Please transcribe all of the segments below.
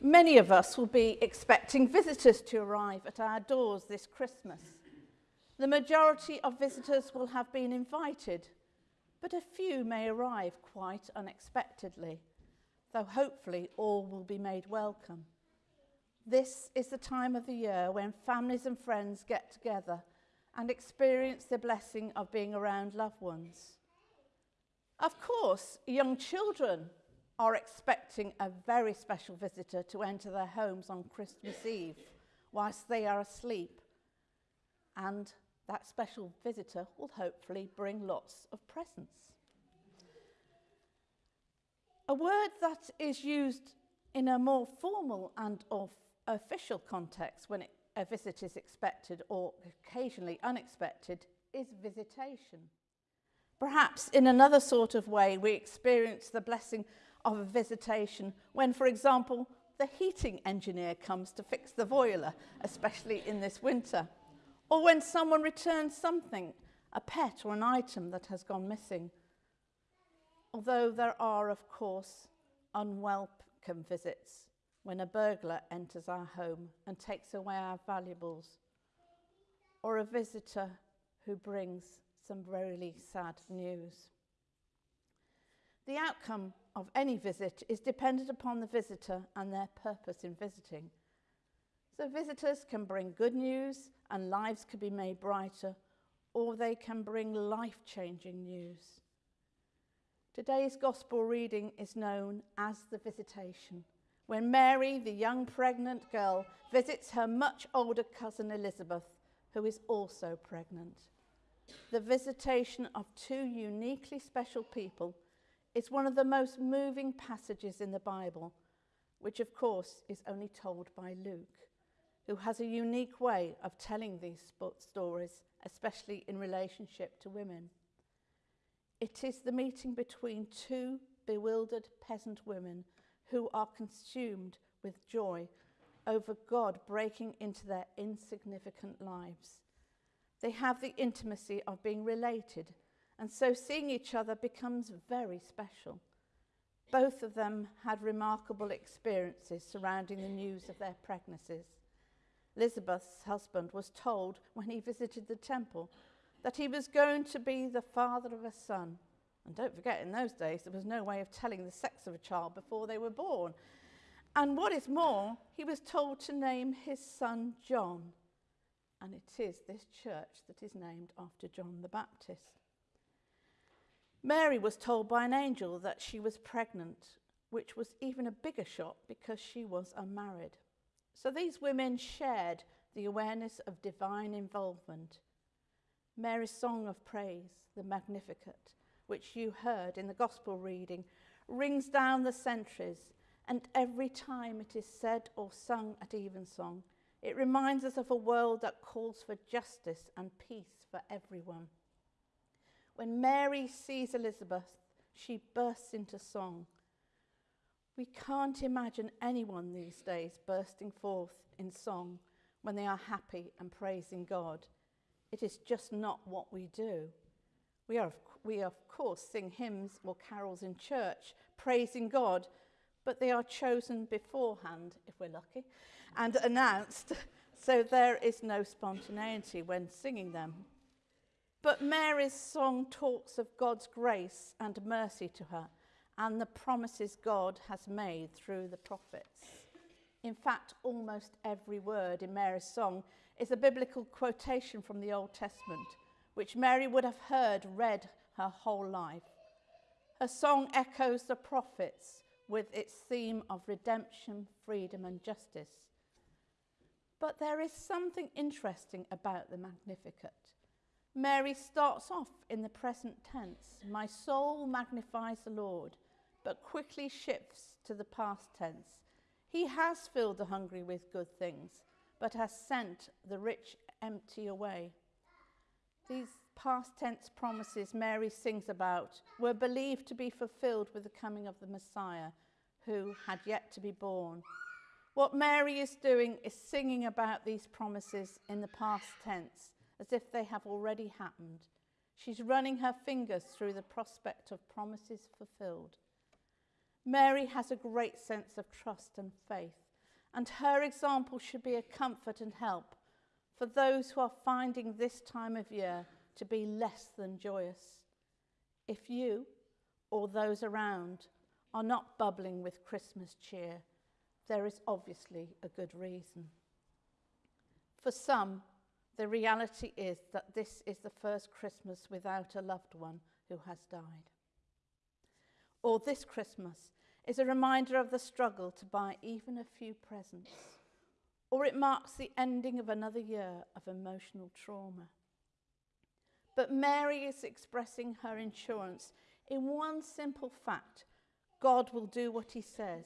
Many of us will be expecting visitors to arrive at our doors this Christmas. The majority of visitors will have been invited, but a few may arrive quite unexpectedly, though hopefully all will be made welcome. This is the time of the year when families and friends get together and experience the blessing of being around loved ones. Of course, young children are expecting a very special visitor to enter their homes on Christmas Eve whilst they are asleep. And that special visitor will hopefully bring lots of presents. A word that is used in a more formal and official context when it, a visit is expected or occasionally unexpected is visitation. Perhaps in another sort of way, we experience the blessing of a visitation when, for example, the heating engineer comes to fix the boiler, especially in this winter, or when someone returns something, a pet or an item that has gone missing. Although there are, of course, unwelcome visits when a burglar enters our home and takes away our valuables, or a visitor who brings some really sad news. The outcome of any visit is dependent upon the visitor and their purpose in visiting. So visitors can bring good news and lives can be made brighter, or they can bring life-changing news. Today's gospel reading is known as the visitation, when Mary, the young pregnant girl, visits her much older cousin Elizabeth, who is also pregnant. The visitation of two uniquely special people it's one of the most moving passages in the Bible, which of course is only told by Luke, who has a unique way of telling these stories, especially in relationship to women. It is the meeting between two bewildered peasant women who are consumed with joy over God breaking into their insignificant lives. They have the intimacy of being related and so seeing each other becomes very special. Both of them had remarkable experiences surrounding the news of their pregnancies. Elizabeth's husband was told when he visited the temple that he was going to be the father of a son. And don't forget, in those days, there was no way of telling the sex of a child before they were born. And what is more, he was told to name his son John. And it is this church that is named after John the Baptist. Mary was told by an angel that she was pregnant, which was even a bigger shock because she was unmarried. So these women shared the awareness of divine involvement. Mary's song of praise, the Magnificat, which you heard in the gospel reading, rings down the centuries, and every time it is said or sung at evensong, it reminds us of a world that calls for justice and peace for everyone. When Mary sees Elizabeth, she bursts into song. We can't imagine anyone these days bursting forth in song when they are happy and praising God. It is just not what we do. We, are, we of course sing hymns or carols in church, praising God, but they are chosen beforehand, if we're lucky, and announced, so there is no spontaneity when singing them. But Mary's song talks of God's grace and mercy to her and the promises God has made through the prophets. In fact, almost every word in Mary's song is a biblical quotation from the Old Testament, which Mary would have heard read her whole life. Her song echoes the prophets with its theme of redemption, freedom, and justice. But there is something interesting about the Magnificat. Mary starts off in the present tense, my soul magnifies the Lord, but quickly shifts to the past tense. He has filled the hungry with good things, but has sent the rich empty away. These past tense promises Mary sings about were believed to be fulfilled with the coming of the Messiah, who had yet to be born. What Mary is doing is singing about these promises in the past tense as if they have already happened. She's running her fingers through the prospect of promises fulfilled. Mary has a great sense of trust and faith and her example should be a comfort and help for those who are finding this time of year to be less than joyous. If you or those around are not bubbling with Christmas cheer, there is obviously a good reason. For some, the reality is that this is the first Christmas without a loved one who has died. Or this Christmas is a reminder of the struggle to buy even a few presents. Or it marks the ending of another year of emotional trauma. But Mary is expressing her assurance in one simple fact God will do what he says.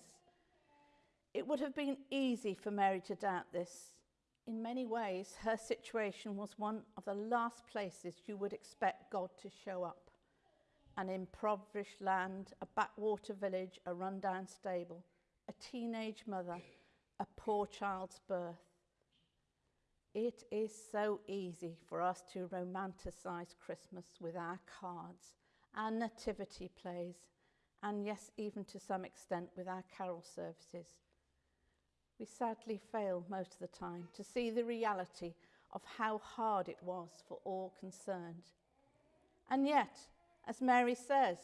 It would have been easy for Mary to doubt this. In many ways, her situation was one of the last places you would expect God to show up an impoverished land, a backwater village, a rundown stable, a teenage mother, a poor child's birth. It is so easy for us to romanticize Christmas with our cards, our nativity plays, and yes, even to some extent with our carol services. We sadly fail most of the time to see the reality of how hard it was for all concerned. And yet, as Mary says,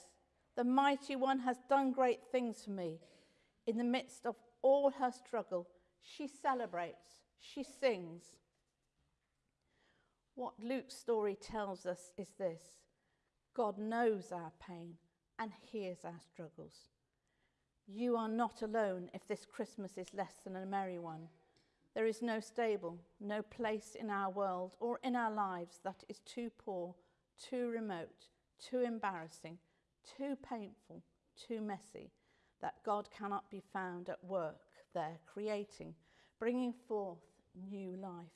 the mighty one has done great things for me. In the midst of all her struggle, she celebrates, she sings. What Luke's story tells us is this God knows our pain and hears our struggles. You are not alone if this Christmas is less than a merry one. There is no stable, no place in our world or in our lives that is too poor, too remote, too embarrassing, too painful, too messy, that God cannot be found at work there, creating, bringing forth new life.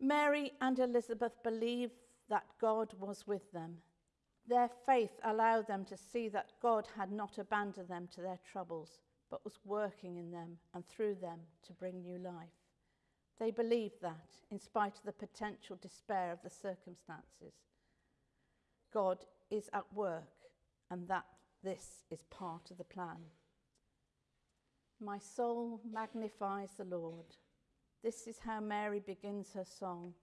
Mary and Elizabeth believed that God was with them. Their faith allowed them to see that God had not abandoned them to their troubles, but was working in them and through them to bring new life. They believed that, in spite of the potential despair of the circumstances. God is at work and that this is part of the plan. My soul magnifies the Lord. This is how Mary begins her song.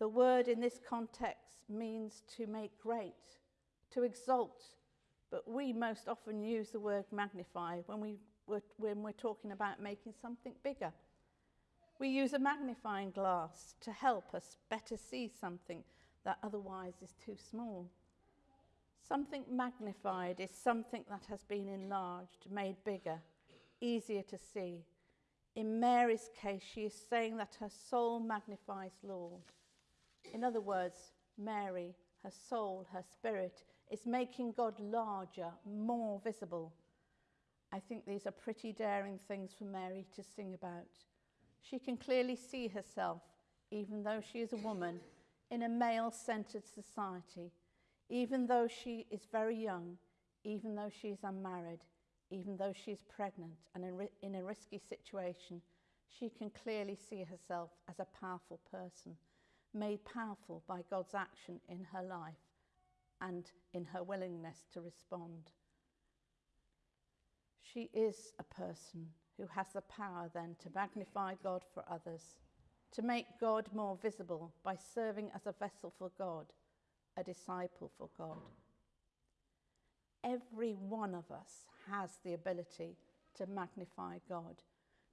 The word in this context means to make great, to exalt, but we most often use the word magnify when, we, when we're talking about making something bigger. We use a magnifying glass to help us better see something that otherwise is too small. Something magnified is something that has been enlarged, made bigger, easier to see. In Mary's case, she is saying that her soul magnifies Lord. In other words, Mary, her soul, her spirit, is making God larger, more visible. I think these are pretty daring things for Mary to sing about. She can clearly see herself, even though she is a woman, in a male centered society, even though she is very young, even though she is unmarried, even though she is pregnant and in a risky situation, she can clearly see herself as a powerful person, made powerful by God's action in her life and in her willingness to respond. She is a person who has the power then to magnify God for others to make God more visible by serving as a vessel for God, a disciple for God. Every one of us has the ability to magnify God,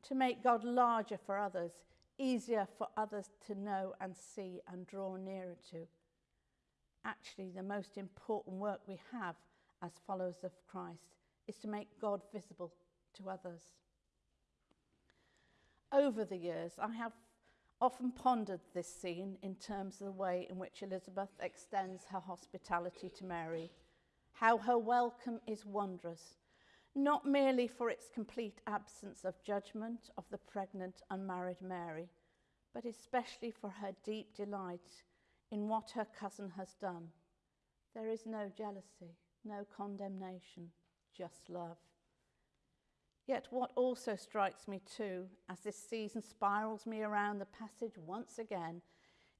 to make God larger for others, easier for others to know and see and draw nearer to. Actually, the most important work we have as followers of Christ is to make God visible to others. Over the years, I have often pondered this scene in terms of the way in which Elizabeth extends her hospitality to Mary, how her welcome is wondrous, not merely for its complete absence of judgment of the pregnant unmarried Mary, but especially for her deep delight in what her cousin has done. There is no jealousy, no condemnation, just love. Yet, what also strikes me too, as this season spirals me around the passage once again,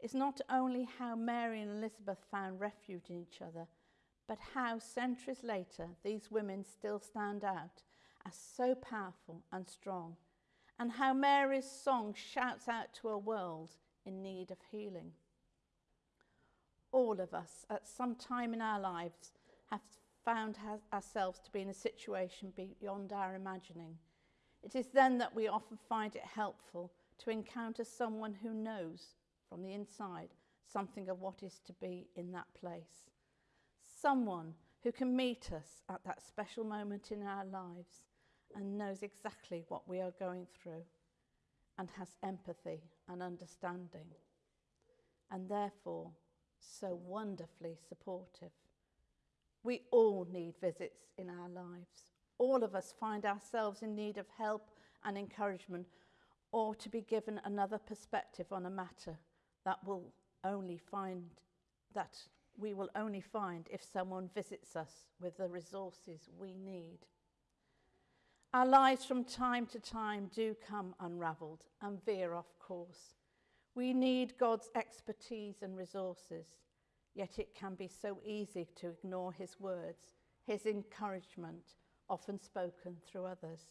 is not only how Mary and Elizabeth found refuge in each other, but how centuries later these women still stand out as so powerful and strong, and how Mary's song shouts out to a world in need of healing. All of us, at some time in our lives, have found ourselves to be in a situation beyond our imagining. It is then that we often find it helpful to encounter someone who knows from the inside something of what is to be in that place. Someone who can meet us at that special moment in our lives and knows exactly what we are going through and has empathy and understanding and therefore so wonderfully supportive. We all need visits in our lives. All of us find ourselves in need of help and encouragement or to be given another perspective on a matter that will only find that we will only find if someone visits us with the resources we need. Our lives from time to time do come unravelled and veer off course. We need God's expertise and resources, yet it can be so easy to ignore His words, His encouragement, often spoken through others.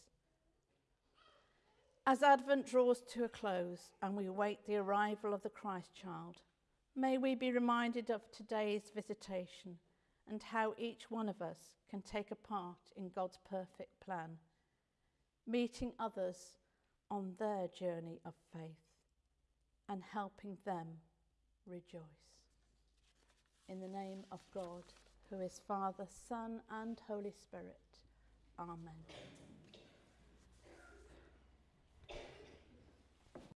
As Advent draws to a close and we await the arrival of the Christ child, may we be reminded of today's visitation and how each one of us can take a part in God's perfect plan, meeting others on their journey of faith and helping them rejoice. In the name of God, who is Father, Son, and Holy Spirit. Amen.